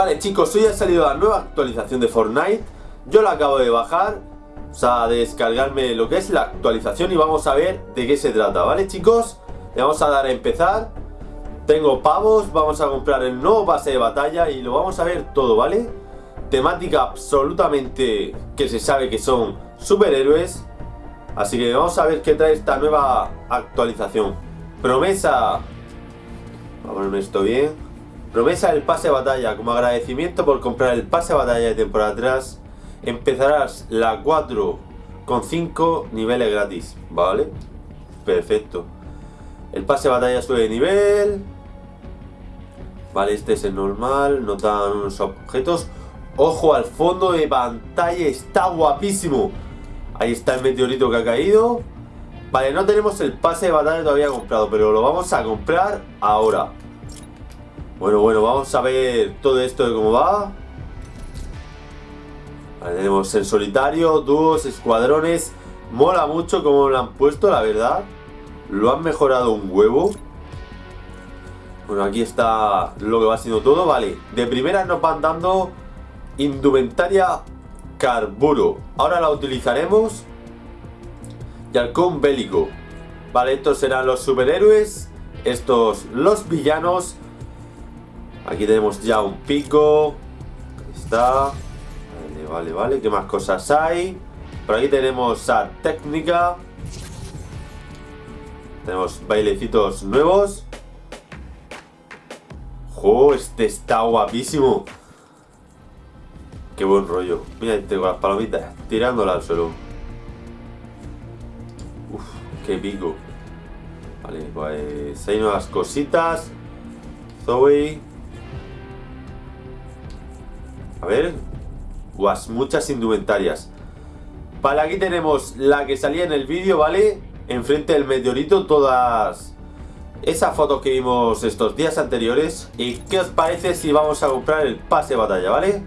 Vale chicos, hoy ha salido la nueva actualización de Fortnite. Yo la acabo de bajar O sea, de descargarme lo que es la actualización Y vamos a ver de qué se trata, ¿vale chicos? Le vamos a dar a empezar. Tengo pavos, vamos a comprar el nuevo pase de batalla Y lo vamos a ver todo, ¿vale? Temática absolutamente que se sabe que son superhéroes. Así que vamos a ver qué trae esta nueva actualización. Promesa. Vamos a ponerme esto bien Promesa del pase de batalla. Como agradecimiento por comprar el pase de batalla de temporada atrás, empezarás la 4 con 5 niveles gratis. ¿Vale? Perfecto. El pase de batalla sube de nivel. Vale, este es el normal. Notan unos objetos. Ojo al fondo de pantalla. Está guapísimo. Ahí está el meteorito que ha caído. Vale, no tenemos el pase de batalla todavía comprado, pero lo vamos a comprar ahora. Bueno, bueno, vamos a ver todo esto de cómo va. tenemos en solitario, dúos, escuadrones. Mola mucho como lo han puesto, la verdad. Lo han mejorado un huevo. Bueno, aquí está lo que va siendo todo. Vale, de primera nos van dando indumentaria carburo. Ahora la utilizaremos. Y halcón bélico. Vale, estos serán los superhéroes. Estos los villanos. Aquí tenemos ya un pico. Ahí está. Vale, vale, vale. ¿Qué más cosas hay? Por aquí tenemos a técnica. Tenemos bailecitos nuevos. ¡Jo! Este está guapísimo. Qué buen rollo. Mira este con las palomitas. Tirándola al suelo. Uf, qué pico. Vale, pues hay nuevas cositas. Zoe. A ver. Guas, muchas indumentarias. Vale, aquí tenemos la que salía en el vídeo, ¿vale? Enfrente del meteorito, todas esas fotos que vimos estos días anteriores. ¿Y qué os parece si vamos a comprar el pase de batalla, ¿vale?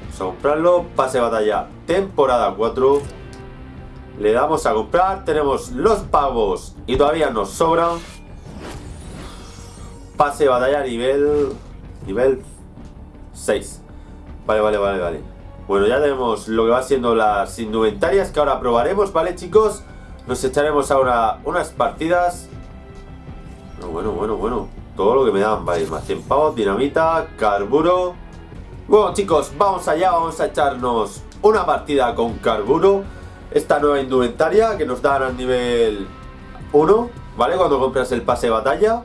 Vamos a comprarlo, pase de batalla, temporada 4. Le damos a comprar, tenemos los pavos y todavía nos sobran. Pase de batalla nivel, nivel 6. Vale, vale, vale, vale. Bueno, ya tenemos lo que va siendo las indumentarias que ahora probaremos, ¿vale, chicos? Nos echaremos ahora unas partidas. Bueno, bueno, bueno, Todo lo que me dan, vale. Más 100 pavos, dinamita, carburo. Bueno, chicos, vamos allá. Vamos a echarnos una partida con carburo. Esta nueva indumentaria que nos dan al nivel 1, ¿vale? Cuando compras el pase de batalla.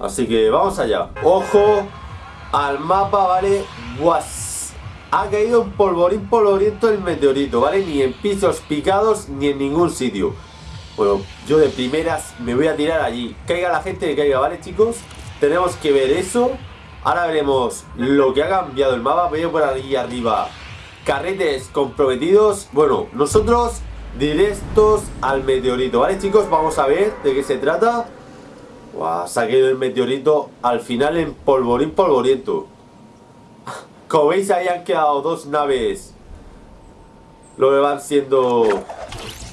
Así que vamos allá. Ojo al mapa, ¿vale? Guas ha caído un polvorín polvoriento el meteorito, ¿vale? Ni en pisos picados ni en ningún sitio. Bueno, yo de primeras me voy a tirar allí. Caiga la gente que caiga, ¿vale, chicos? Tenemos que ver eso. Ahora veremos lo que ha cambiado el mapa. Veo por ahí arriba carretes comprometidos. Bueno, nosotros directos al meteorito, ¿vale, chicos? Vamos a ver de qué se trata. Se ha caído el meteorito al final en polvorín polvoriento. Como veis ahí han quedado dos naves. Lo que van siendo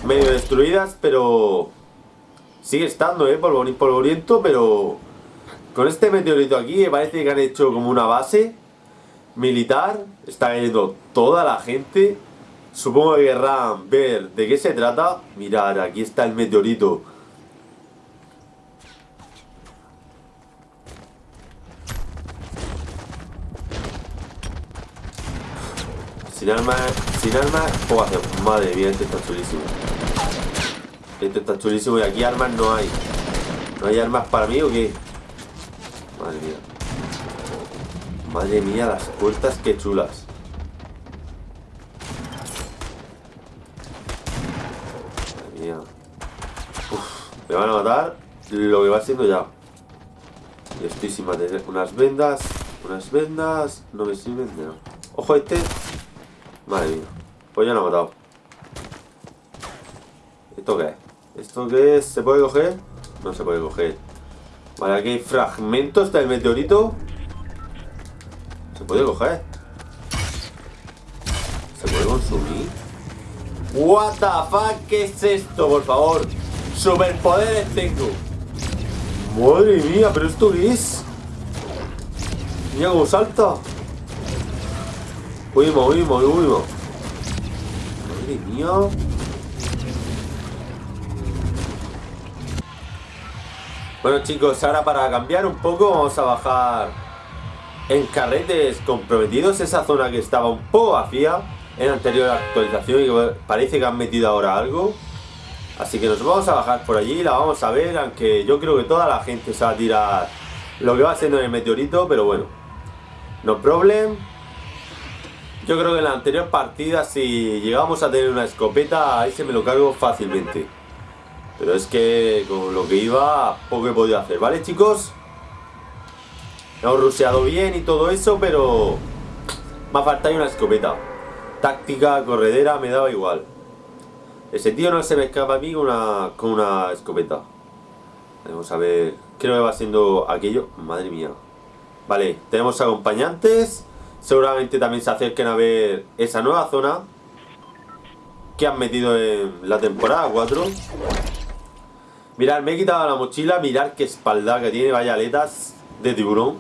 medio destruidas Pero sigue estando, eh, polvorín polvoriento Pero con este meteorito aquí parece que han hecho como una base militar. Está cayendo toda la gente. Supongo que querrán ver de qué se trata. Mirad, aquí está el meteorito Sin armas, sin puedo hacer. Madre mía, este está chulísimo. Este está chulísimo y aquí armas no hay. ¿No hay armas para mí o qué? Madre mía. Madre mía, las puertas que chulas. Madre mía. Uf, me van a matar lo que va siendo ya. Y estoy sin mantener unas vendas. Unas vendas no me sirven de. Ojo este Madre mía. Pues ya lo he matado. ¿Esto qué es? ¿Esto qué es? ¿Se puede coger? No se puede coger. Vale, aquí hay fragmentos del meteorito. ¿Se puede coger? ¿Se puede consumir? What the fuck, ¿qué es esto, por favor? Superpoderes tengo Madre mía, pero esto qué es Mira cómo salta Huimos, huimos, huimos. Madre mía. Bueno chicos, ahora para cambiar un poco vamos a bajar en carretes comprometidos esa zona que estaba un poco vacía en anterior actualización y parece que han metido ahora algo. Así que nos vamos a bajar por allí, la vamos a ver, aunque yo creo que toda la gente se va a tirar lo que va siendo en el meteorito, pero bueno. No problem. Yo creo que en la anterior partida si llegamos a tener una escopeta, ahí se me lo cargo fácilmente. Pero es que con lo que iba, poco he podido hacer, ¿vale chicos? Hemos ruseado bien y todo eso, pero me ha faltado una escopeta. Táctica, corredera, me daba igual. Ese tío no se me escapa a mí con una, con una escopeta. Vamos a ver. Creo que va siendo aquello. Madre mía. Vale, tenemos acompañantes. Seguramente también se acerquen a ver esa nueva zona que han metido en la temporada 4. Mirad, me he quitado la mochila. Mirad qué espalda que tiene. Vaya aletas de tiburón.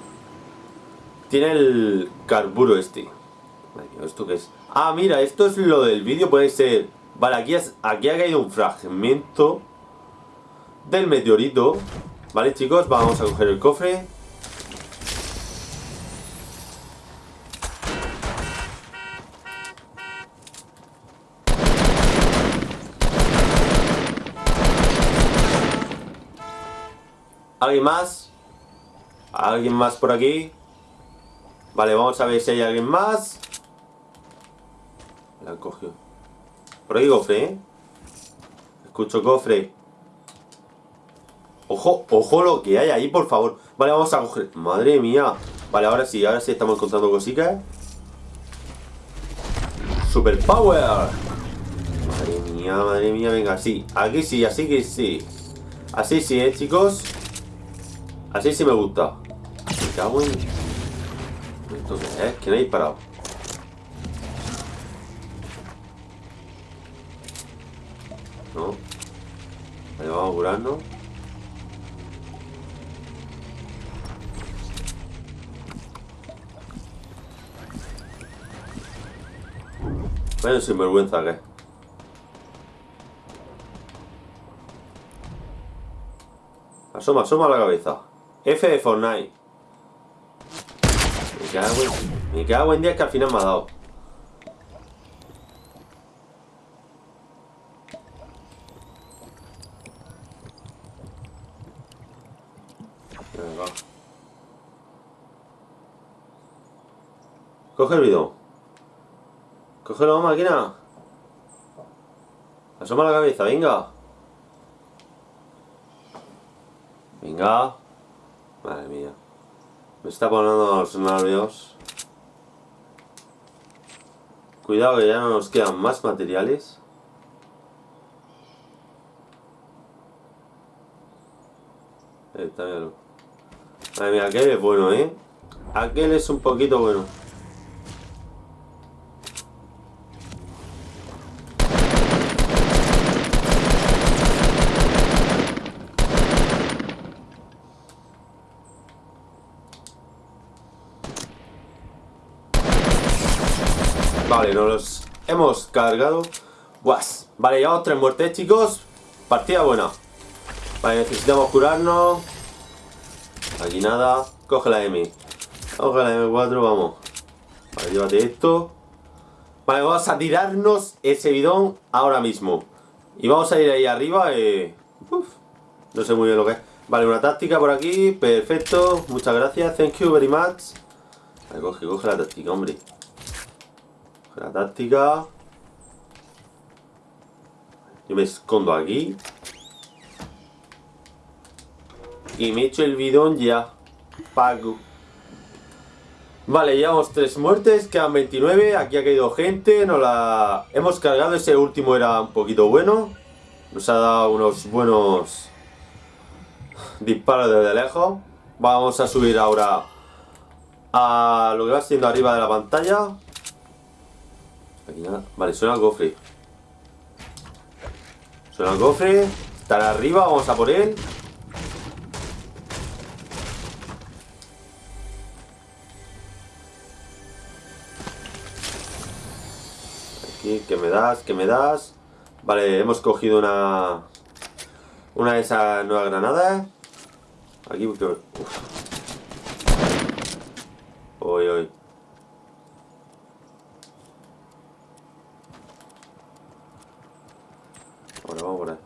Tiene el carburo este. ¿esto qué es? Ah, mira, esto es lo del vídeo. Puede ser... Vale, aquí, aquí ha caído un fragmento del meteorito. Vale, chicos, vamos a coger el cofre. ¿Alguien más? ¿Alguien más por aquí? Vale, vamos a ver si hay alguien más. La cogió. Por ahí cofre, ¿eh? Escucho cofre. Ojo, ojo lo que hay ahí, por favor. Vale, vamos a coger... Madre mía. Vale, ahora sí, ahora sí estamos encontrando cositas. Super power. Madre mía, madre mía, venga, sí. Aquí sí, así que sí. Así sí, ¿eh, chicos? Así sí me gusta. Me cago en... ¿Esto qué es? ¿Quién ha disparado? No. Vale, vamos a curarnos. Vaya sinvergüenza que Asoma, asoma la cabeza. F de Fortnite. Me cago en... Me cago que al final me ha dado. Venga. Coge el bidón. Cógelo, máquina. Asoma la cabeza, venga. Venga. Madre mía. Me está poniendo los nervios. Cuidado que ya no nos quedan más materiales. Eh, está bien. Madre mía, aquel es bueno, ¿eh? Aquel es un poquito bueno. Vale, nos hemos cargado. Guas. Vale, llevamos tres muertes, chicos. Partida buena. Vale, necesitamos curarnos. Aquí nada. Coge la M. Coge la M4, vamos. Vale, llévate esto. Vale, vamos a tirarnos ese bidón ahora mismo. Y vamos a ir ahí arriba. Eh... Uf, no sé muy bien lo que es. Vale, una táctica por aquí. Perfecto. Muchas gracias. Thank you very much. Vale, coge, coge la táctica, hombre. La táctica. Yo me escondo aquí. Y me echo el bidón ya. Pago. Vale, llevamos tres muertes, quedan 29. Aquí ha caído gente. Nos la hemos cargado. Ese último era un poquito bueno. Nos ha dado unos buenos disparos desde lejos. Vamos a subir ahora a lo que va siendo arriba de la pantalla. Aquí nada. Vale, suena el cofre. Suena el cofre. Estará arriba, vamos a por él. Aquí, que me das, que me das. Vale, hemos cogido una... Una de esas nuevas granadas. Aquí. Uf. Uy, uy. Ahora vamos por ahí.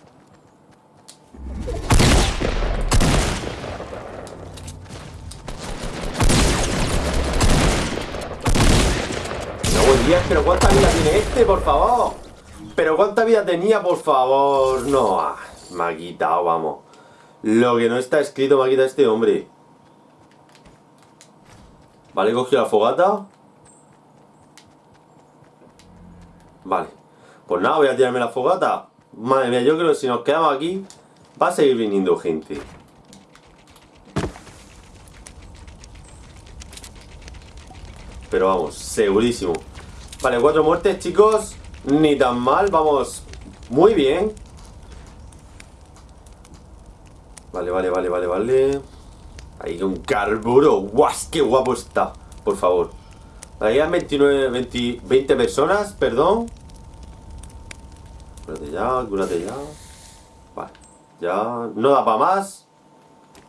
Pero ¿cuánta vida tiene este, por favor? Pero ¿cuánta vida tenía, por favor? No, ah, me ha quitado, vamos. Lo que no está escrito me ha quitado este hombre. Vale, cogido la fogata. Vale. Pues nada, voy a tirarme la fogata. Madre mía, yo creo que si nos quedamos aquí va a seguir viniendo gente. Pero vamos, segurísimo. Vale, cuatro muertes, chicos. Ni tan mal, vamos muy bien. Vale, vale, vale, vale, vale. Ahí un carburo. ¡Guas! ¡Qué guapo está! Por favor. Ahí hay 29, 20, 20 personas, perdón. Cúrate ya, cúrate ya. Vale, ya. No da para más.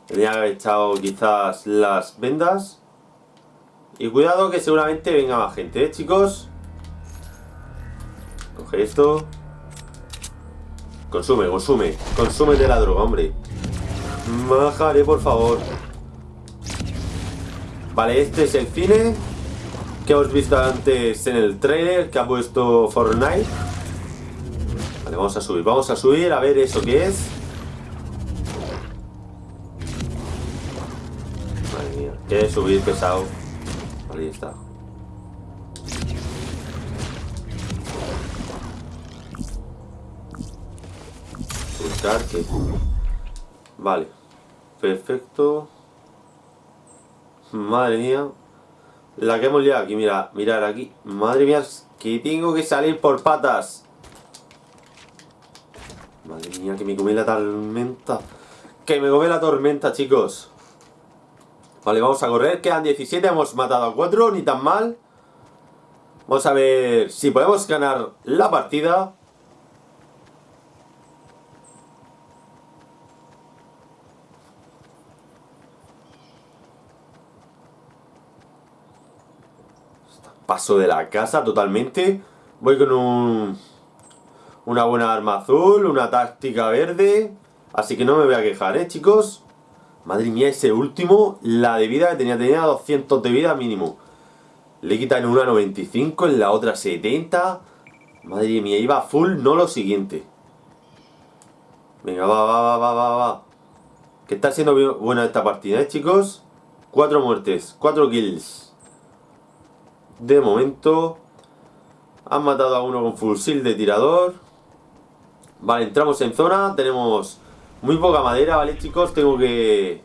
Tenía que haber echado quizás las vendas. Y cuidado que seguramente venga más gente, ¿eh, chicos? Coge esto. Consume, consume. Consume de la droga, hombre. Majaré, por favor. Vale, este es el cine que hemos visto antes en el trailer que ha puesto Fortnite. Vale, vamos a subir, vamos a subir a ver eso que es. Madre mía, que subir pesado. Ahí está. Vale. Perfecto. Madre mía. La que hemos liado aquí, mira, mirar aquí. Madre mía, que tengo que salir por patas. Madre mía, que me comí la tormenta. Que me come la tormenta, chicos. Vale, vamos a correr. Quedan 17, hemos matado a 4, ni tan mal. Vamos a ver si podemos ganar la partida. Paso de la casa totalmente. Voy con un... Una buena arma azul, una táctica verde. Así que no me voy a quejar, ¿eh, chicos? Madre mía, ese último, la de vida que tenía, tenía 200 de vida mínimo. Le quitan una 95, en la otra 70. Madre mía, iba full, no lo siguiente. Venga, va, va, va, va, va, va. Que está siendo buena esta partida, ¿eh, chicos? Cuatro muertes, cuatro kills. De momento Han matado a uno con fusil de tirador Vale, entramos en zona Tenemos muy poca madera, ¿vale chicos? Tengo que...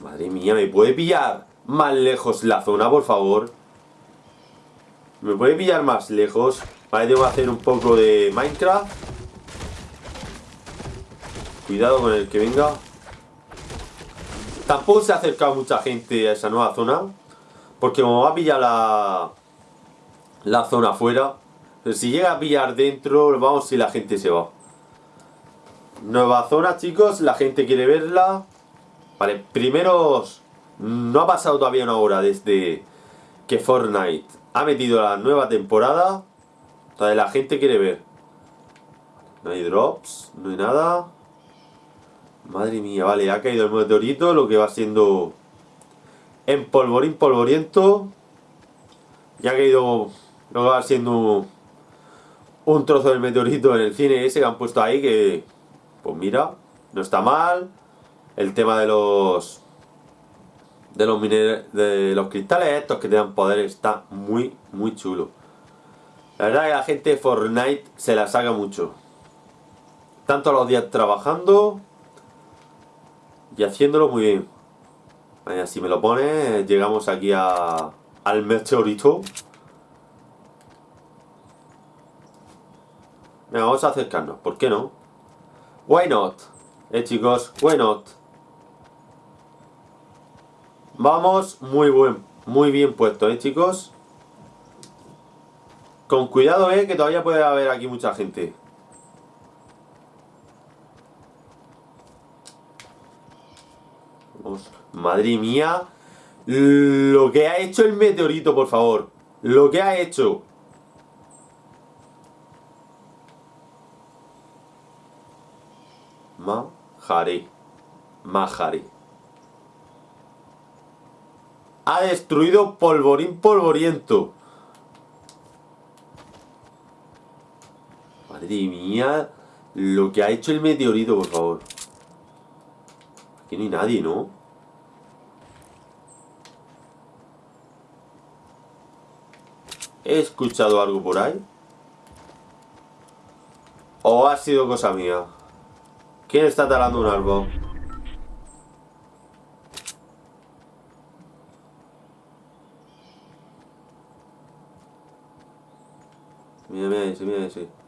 Madre mía, ¿me puede pillar más lejos la zona, por favor? ¿Me puede pillar más lejos? Vale, tengo que hacer un poco de Minecraft Cuidado con el que venga Tampoco se ha acercado mucha gente a esa nueva zona porque como va a pillar la, la zona afuera, si llega a pillar dentro, vamos si la gente se va. Nueva zona, chicos, la gente quiere verla. Vale, primero, no ha pasado todavía una hora desde que Fortnite ha metido la nueva temporada. Entonces la gente quiere ver. No hay drops, no hay nada. Madre mía, vale, ha caído el meteorito, lo que va siendo en polvorín polvoriento. Ya ha caído lo va siendo un trozo del meteorito en el cine ese que han puesto ahí que, pues mira, no está mal. El tema de los de los de los cristales estos que te dan poder está muy, muy chulo. La verdad que la gente de Fortnite se la saca mucho. Tanto los días trabajando y haciéndolo muy bien. Si me lo pone, llegamos aquí a, al meteorito. Venga, vamos a acercarnos, ¿por qué no? Why not? Eh chicos, why not? Vamos, muy buen, muy bien puesto, eh chicos Con cuidado, eh, que todavía puede haber aquí mucha gente. Vamos. Madre mía. Lo que ha hecho el meteorito, por favor. Lo que ha hecho. Mahari. Mahari. Ha destruido polvorín polvoriento. Madre mía. Lo que ha hecho el meteorito, por favor. Aquí no hay nadie, ¿no? ¿He escuchado algo por ahí? ¿O ha sido cosa mía? ¿Quién está talando un árbol? Mira, mira ese, mira ese.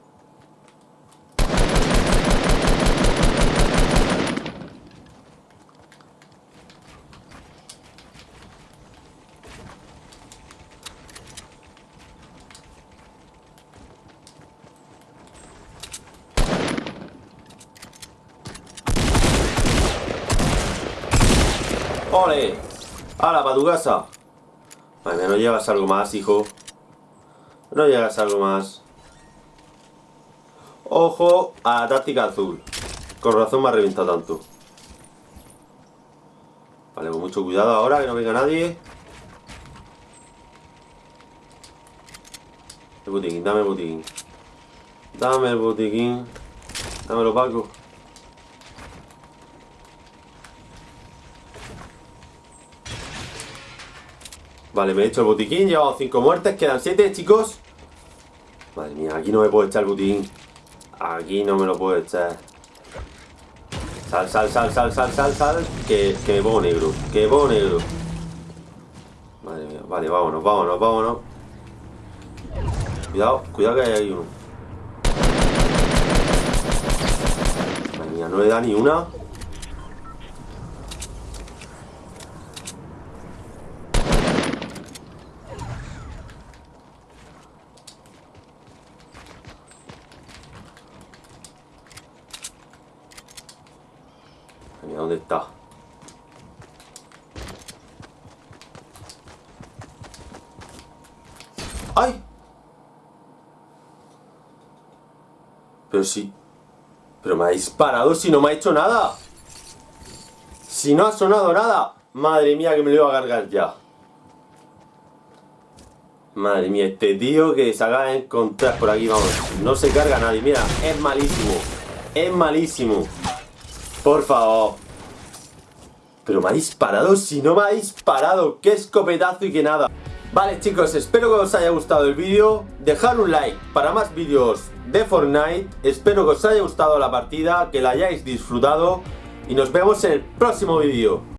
¡Hala, para tu casa! No llevas algo más, hijo. No llegas algo más. Ojo a la táctica azul. Con razón me ha reventado tanto. Vale, con mucho cuidado ahora, que no venga nadie. El botiquín, dame el botiquín. Dame el botiquín. Dámelo, Paco. Vale, me he hecho el botiquín, llevamos 5 muertes, quedan 7, chicos. Madre mía, aquí no me puedo echar el botiquín. Aquí no me lo puedo echar. Sal, sal, sal, sal, sal, sal, sal. Que, que me pongo negro, que me pongo negro. Madre mía, vale, vámonos, vámonos, vámonos. Cuidado, cuidado que hay ahí uno. Madre mía, no le da ni una. Pero sí. Pero me ha disparado si no me ha hecho nada. Si no ha sonado nada. Madre mía que me lo iba a cargar ya. Madre mía, este tío que se acaba de encontrar por aquí, vamos. No se carga nadie, mira, es malísimo. Es malísimo. Por favor. Pero me ha disparado, si no me ha disparado, qué escopetazo y que nada. Vale chicos, espero que os haya gustado el vídeo, dejad un like para más vídeos de Fortnite, espero que os haya gustado la partida, que la hayáis disfrutado. Y nos vemos en el próximo vídeo.